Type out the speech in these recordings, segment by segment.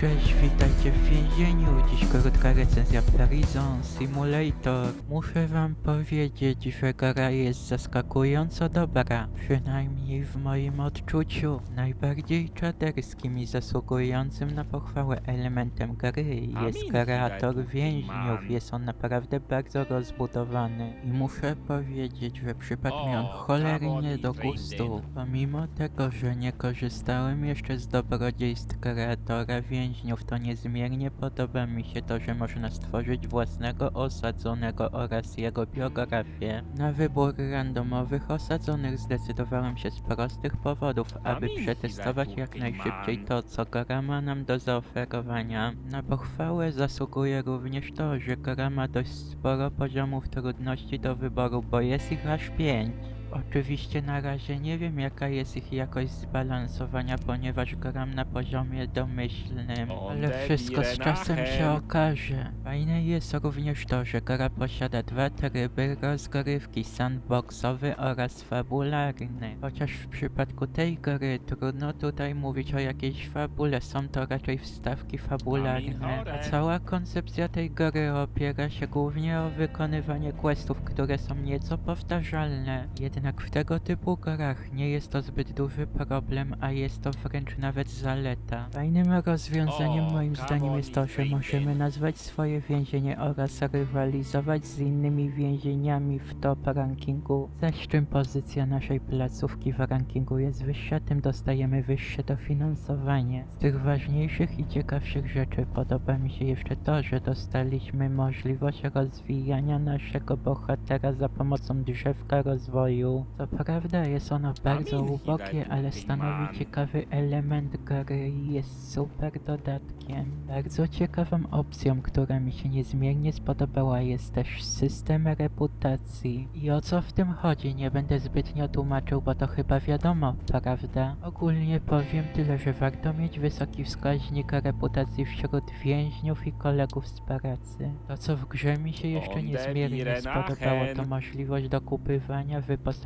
Cześć, witajcie w więzieniu. Dziś krótka recenzja Prison Simulator. Muszę wam powiedzieć, że gra jest zaskakująco dobra. Przynajmniej w moim odczuciu. Najbardziej czaderskim i zasługującym na pochwałę elementem gry jest kreator więźniów. Jest on naprawdę bardzo rozbudowany. I muszę powiedzieć, że przypadł mi on cholernie do gustu. Pomimo tego, że nie korzystałem jeszcze z dobrodziejstw kreatora więźniów, to niezmiernie podoba mi się to, że można stworzyć własnego osadzonego oraz jego biografię. Na wybór randomowych osadzonych zdecydowałem się z prostych powodów, aby przetestować jak najszybciej to, co gra ma nam do zaoferowania. Na pochwałę zasługuje również to, że gra ma dość sporo poziomów trudności do wyboru, bo jest ich aż pięć. Oczywiście na razie nie wiem jaka jest ich jakość zbalansowania, ponieważ gram na poziomie domyślnym, ale wszystko z czasem się okaże. Fajne jest również to, że gra posiada dwa tryby rozgrywki, sandboxowy oraz fabularny. Chociaż w przypadku tej gry trudno tutaj mówić o jakiejś fabule, są to raczej wstawki fabularne. A cała koncepcja tej gry opiera się głównie o wykonywanie questów, które są nieco powtarzalne. Jednak w tego typu grach nie jest to zbyt duży problem, a jest to wręcz nawet zaleta. Fajnym rozwiązaniem moim zdaniem jest to, że możemy nazwać swoje więzienie oraz rywalizować z innymi więzieniami w top rankingu. Zaś czym pozycja naszej placówki w rankingu jest wyższa, tym dostajemy wyższe dofinansowanie. Z tych ważniejszych i ciekawszych rzeczy podoba mi się jeszcze to, że dostaliśmy możliwość rozwijania naszego bohatera za pomocą drzewka rozwoju. Co prawda jest ono bardzo ubogie, ale stanowi ciekawy element gry i jest super dodatkiem. Bardzo ciekawą opcją, która mi się niezmiernie spodobała jest też system reputacji. I o co w tym chodzi nie będę zbytnio tłumaczył, bo to chyba wiadomo, prawda? Ogólnie powiem tyle, że warto mieć wysoki wskaźnik reputacji wśród więźniów i kolegów z pracy. To co w grze mi się jeszcze niezmiernie spodobało to możliwość dokupywania wyposażenia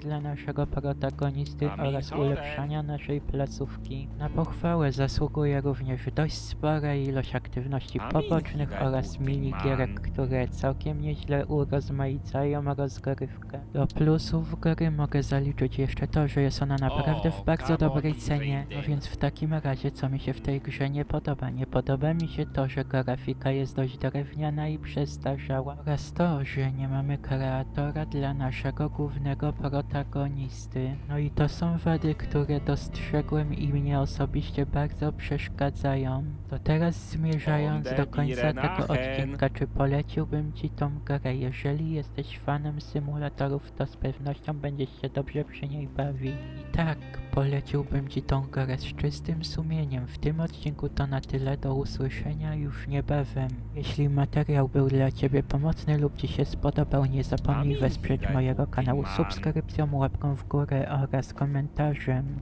dla naszego protagonisty oraz ulepszania naszej placówki. Na pochwałę zasługuje również dość spora ilość aktywności pobocznych oraz minigierek, które całkiem nieźle urozmaicają rozgrywkę. Do plusów gry mogę zaliczyć jeszcze to, że jest ona naprawdę w bardzo dobrej cenie. No więc w takim razie co mi się w tej grze nie podoba? Nie podoba mi się to, że grafika jest dość drewniana i przestarzała oraz to, że nie mamy kreatora dla naszego głównego protagonisty. No i to są wady, które dostrzegłem i mnie osobiście bardzo przeszkadzają. To teraz zmierzając do końca tego odcinka, czy poleciłbym ci tą grę? Jeżeli jesteś fanem symulatorów, to z pewnością będziesz się dobrze przy niej bawić. I tak, poleciłbym ci tą grę z czystym sumieniem. W tym odcinku to na tyle, do usłyszenia już niebawem. Jeśli materiał był dla ciebie pomocny lub ci się spodobał, nie zapomnij wesprzeć mojego kanału man. Subskrypcją, łapką w górę oraz komentarzem.